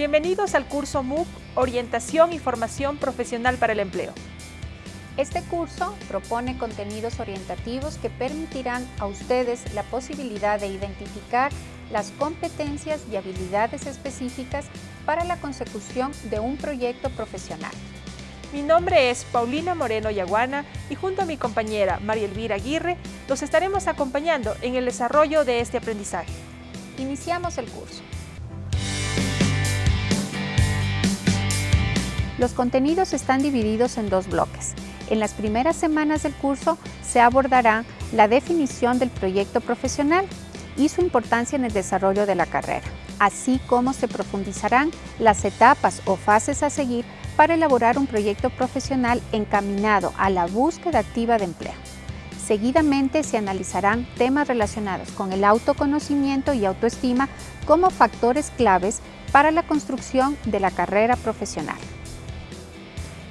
Bienvenidos al curso MOOC Orientación y Formación Profesional para el Empleo. Este curso propone contenidos orientativos que permitirán a ustedes la posibilidad de identificar las competencias y habilidades específicas para la consecución de un proyecto profesional. Mi nombre es Paulina Moreno Yaguana y junto a mi compañera María Elvira Aguirre los estaremos acompañando en el desarrollo de este aprendizaje. Iniciamos el curso. Los contenidos están divididos en dos bloques. En las primeras semanas del curso se abordará la definición del proyecto profesional y su importancia en el desarrollo de la carrera, así como se profundizarán las etapas o fases a seguir para elaborar un proyecto profesional encaminado a la búsqueda activa de empleo. Seguidamente se analizarán temas relacionados con el autoconocimiento y autoestima como factores claves para la construcción de la carrera profesional.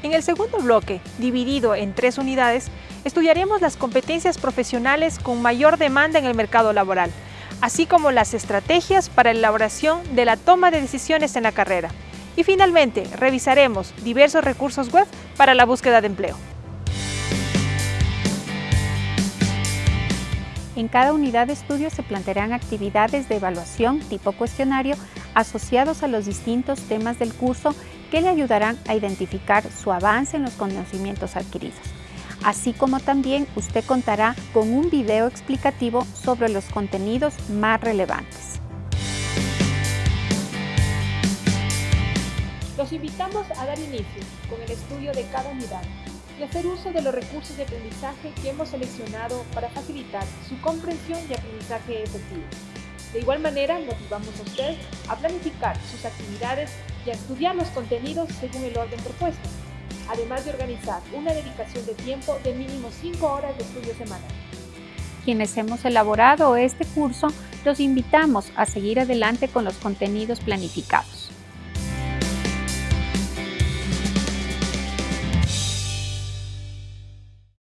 En el segundo bloque, dividido en tres unidades, estudiaremos las competencias profesionales con mayor demanda en el mercado laboral, así como las estrategias para la elaboración de la toma de decisiones en la carrera. Y finalmente, revisaremos diversos recursos web para la búsqueda de empleo. En cada unidad de estudio se plantearán actividades de evaluación tipo cuestionario asociados a los distintos temas del curso que le ayudarán a identificar su avance en los conocimientos adquiridos. Así como también usted contará con un video explicativo sobre los contenidos más relevantes. Los invitamos a dar inicio con el estudio de cada unidad y hacer uso de los recursos de aprendizaje que hemos seleccionado para facilitar su comprensión y aprendizaje efectivo. De igual manera, motivamos a usted a planificar sus actividades y a estudiar los contenidos según el orden propuesto, además de organizar una dedicación de tiempo de mínimo 5 horas de estudio semanal. Quienes hemos elaborado este curso, los invitamos a seguir adelante con los contenidos planificados.